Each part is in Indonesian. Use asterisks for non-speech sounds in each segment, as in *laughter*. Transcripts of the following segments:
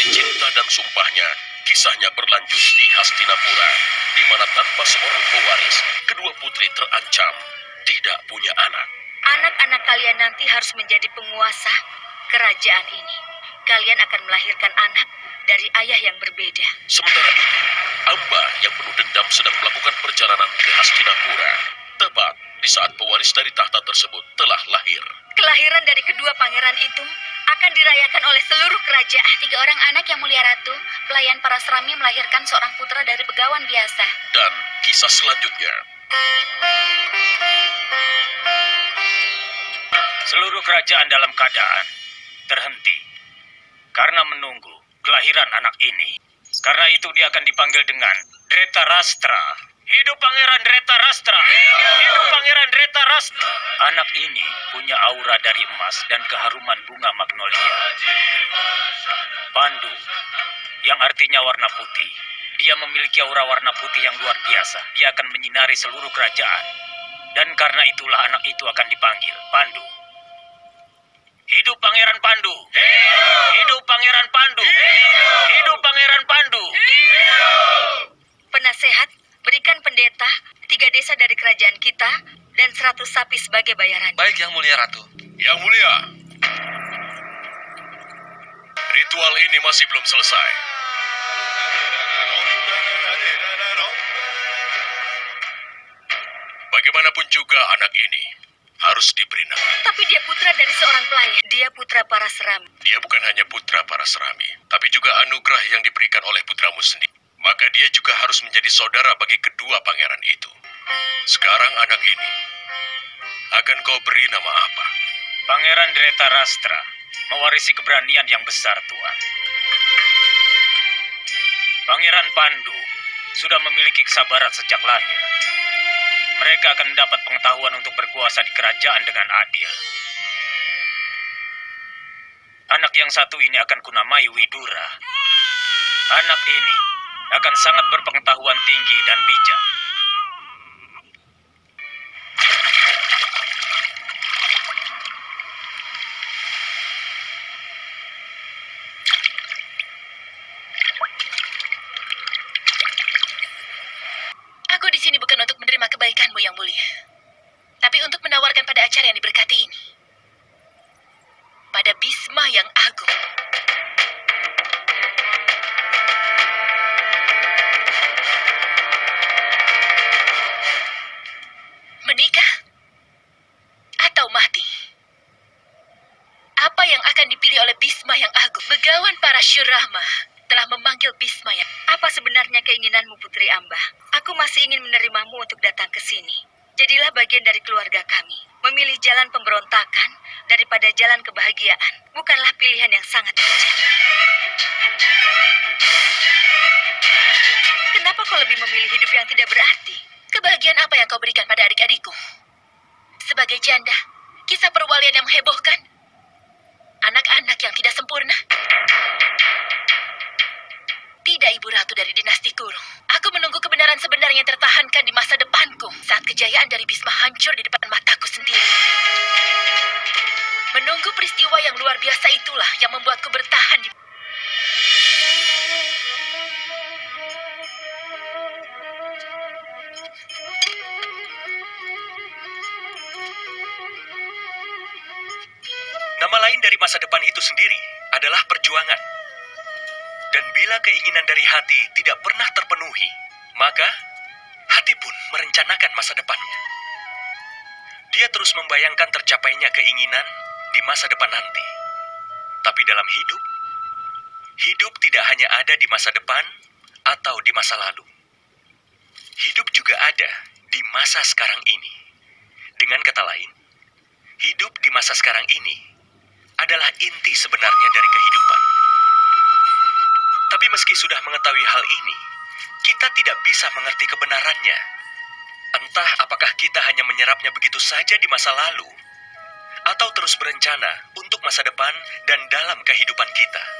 menjalani cinta dan sumpahnya, kisahnya berlanjut di Hastinapura, di mana tanpa seorang pewaris, kedua putri terancam tidak punya anak. Anak-anak kalian nanti harus menjadi penguasa kerajaan ini. Kalian akan melahirkan anak dari ayah yang berbeda. Sementara itu, Amba yang penuh dendam sedang melakukan perjalanan ke Hastinapura. Tepat di saat pewaris dari tahta tersebut telah lahir. Kelahiran dari kedua pangeran itu akan dirayakan oleh seluruh kerajaan. Tiga orang anak yang mulia ratu, pelayan para serami melahirkan seorang putra dari begawan biasa. Dan kisah selanjutnya, Seluruh kerajaan dalam keadaan terhenti karena menunggu kelahiran anak ini. Karena itu dia akan dipanggil dengan Dreta Rastra. Hidup Pangeran Dreta Rastra. Hidup Pangeran Dreta Rastra. Anak ini punya aura dari emas dan keharuman bunga magnolia. Pandu, yang artinya warna putih. Dia memiliki aura warna putih yang luar biasa. Dia akan menyinari seluruh kerajaan. Dan karena itulah anak itu akan dipanggil Pandu. Hidup Pangeran Pandu. Hidup Pangeran Pandu. Hidup Pangeran Pandu. Penasehat, berikan pendeta tiga desa dari kerajaan kita dan seratus sapi sebagai bayaran. Baik, Yang Mulia Ratu. Yang Mulia. Ritual ini masih belum selesai. Bagaimanapun juga anak ini harus diberi nama. Tapi dia putra dari seorang pelayan. Dia putra para seram. Dia bukan hanya putra para serami, tapi juga anugerah yang diberikan oleh putramu sendiri. Maka dia juga harus menjadi saudara bagi kedua pangeran itu. Sekarang anak ini, akan kau beri nama apa? Pangeran Dreta Rastra mewarisi keberanian yang besar, Tuan. Pangeran Pandu sudah memiliki kesabaran sejak lahir. Mereka akan mendapat pengetahuan untuk berkuasa di kerajaan dengan adil. Anak yang satu ini akan kunamai Widura. Anak ini akan sangat berpengetahuan tinggi dan bijak. Aku di sini bukan untuk menerima kebaikanmu yang mulia. Tapi untuk menawarkan pada acara yang diberkati Syurama telah memanggil Bisma yang Apa sebenarnya keinginanmu, Putri Amba? Aku masih ingin menerimamu untuk datang ke sini. Jadilah bagian dari keluarga kami. Memilih jalan pemberontakan daripada jalan kebahagiaan bukanlah pilihan yang sangat bijak. Kenapa kau lebih memilih hidup yang tidak berarti? Kebahagiaan apa yang kau berikan pada adik-adikku? Sebagai janda, kisah perwalian yang menghebohkan. Anak-anak yang tidak sempurna. Tidak, Ibu Ratu dari dinasti Kuru. Aku menunggu kebenaran sebenarnya yang tertahankan di masa depanku saat kejayaan dari Bisma hancur di depan mataku sendiri. Menunggu peristiwa yang luar biasa itulah yang membuatku bertahan di Nama lain dari masa depan itu sendiri adalah perjuangan. Dan bila keinginan dari hati tidak pernah terpenuhi, maka hati pun merencanakan masa depannya. Dia terus membayangkan tercapainya keinginan di masa depan nanti. Tapi dalam hidup, hidup tidak hanya ada di masa depan atau di masa lalu. Hidup juga ada di masa sekarang ini. Dengan kata lain, hidup di masa sekarang ini adalah inti sebenarnya dari kehidupan. Tapi meski sudah mengetahui hal ini, kita tidak bisa mengerti kebenarannya. Entah apakah kita hanya menyerapnya begitu saja di masa lalu, atau terus berencana untuk masa depan dan dalam kehidupan kita. *laughs*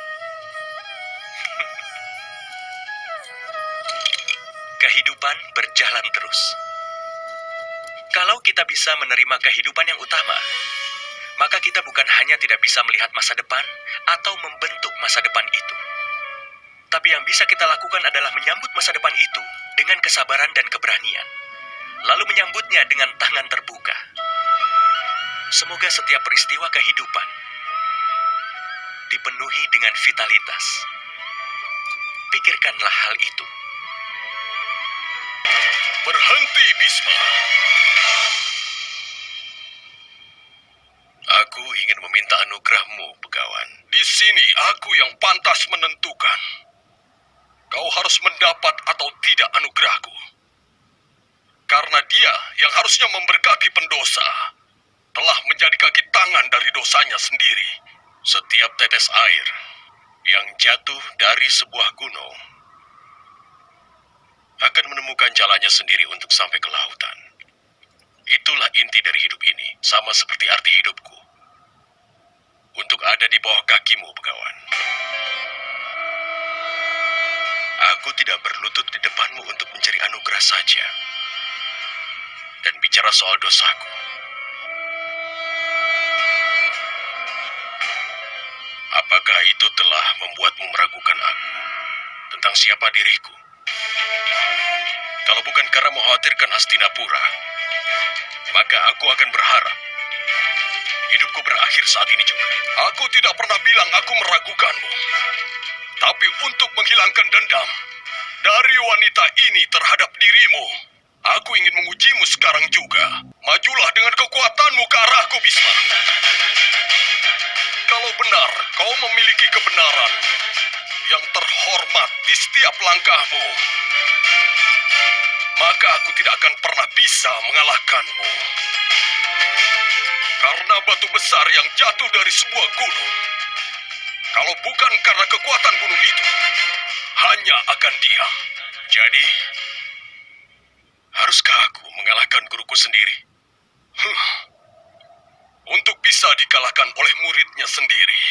kehidupan berjalan terus. Kalau kita bisa menerima kehidupan yang utama, maka kita bukan hanya tidak bisa melihat masa depan atau membentuk masa depan itu, Tapi yang bisa kita lakukan adalah menyambut masa depan itu dengan kesabaran dan keberanian. Lalu menyambutnya dengan tangan terbuka. Semoga setiap peristiwa kehidupan dipenuhi dengan vitalitas. Pikirkanlah hal itu. Berhenti, Bisma. Aku ingin meminta anugerahmu, Begawan. Di sini aku yang pantas menentukan. Kau harus mendapat atau tidak anugerahku. Karena dia yang harusnya memberkati pendosa telah menjadi kaki tangan dari dosanya sendiri. Setiap tetes air yang jatuh dari sebuah gunung akan menemukan jalannya sendiri untuk sampai ke lautan. Itulah inti dari hidup ini, sama seperti arti hidupku. Untuk ada di bawah kakimu, Begawan. Aku tidak berlutut di depanmu untuk mencari anugerah saja. Dan bicara soal dosaku. Apakah itu telah membuatmu meragukan aku tentang siapa diriku? Kalau bukan karena mengkhawatirkan Hastinapura, maka aku akan berharap hidupku berakhir saat ini juga. Aku tidak pernah bilang aku meragukanmu. Tapi untuk menghilangkan dendam dari wanita ini terhadap dirimu, aku ingin mengujimu sekarang juga. Majulah dengan kekuatanmu ke arahku, Bisma. Kalau benar kau memiliki kebenaran yang terhormat di setiap langkahmu, maka aku tidak akan pernah bisa mengalahkanmu. Karena batu besar yang jatuh dari sebuah gunung, kalau bukan karena kekuatan gunung itu, hanya akan diam. Jadi, haruskah aku mengalahkan guruku sendiri? Huh. Untuk bisa dikalahkan oleh muridnya sendiri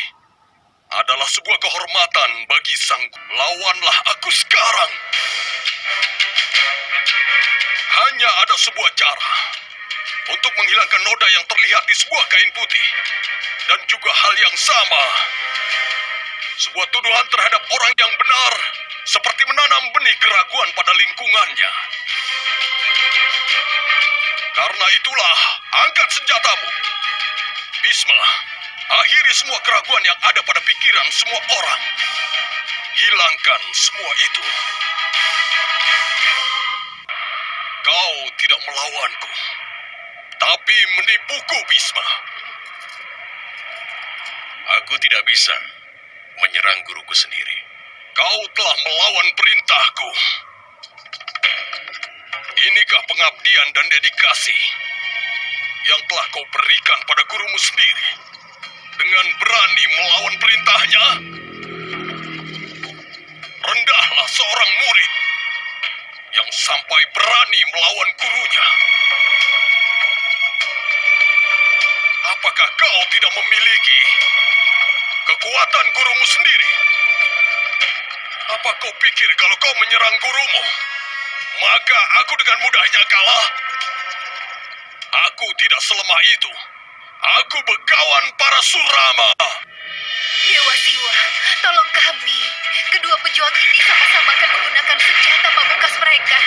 adalah sebuah kehormatan bagi sang lawanlah aku sekarang. Hanya ada sebuah cara untuk menghilangkan noda yang terlihat di sebuah kain putih. Dan juga hal yang sama. Sebuah tuduhan terhadap orang yang benar seperti menanam benih keraguan pada lingkungannya. Karena itulah, angkat senjatamu. Bisma, akhiri semua keraguan yang ada pada pikiran semua orang. Hilangkan semua itu. Kau tidak melawanku, tapi menipuku, Bisma. Aku tidak bisa menyerang guruku sendiri. Kau telah melawan perintahku. Inikah pengabdian dan dedikasi yang telah kau berikan pada gurumu sendiri? Dengan berani melawan perintahnya? Rendahlah seorang murid yang sampai berani melawan gurunya. Apakah kau tidak memiliki kekuatan gurumu sendiri? Apa kau pikir kalau kau menyerang gurumu, maka aku dengan mudahnya kalah? Aku tidak selemah itu. Aku begawan para Surama. Dewa Siwa, tolong kami. Kedua pejuang ini sama-sama akan menggunakan senjata pamungkas mereka.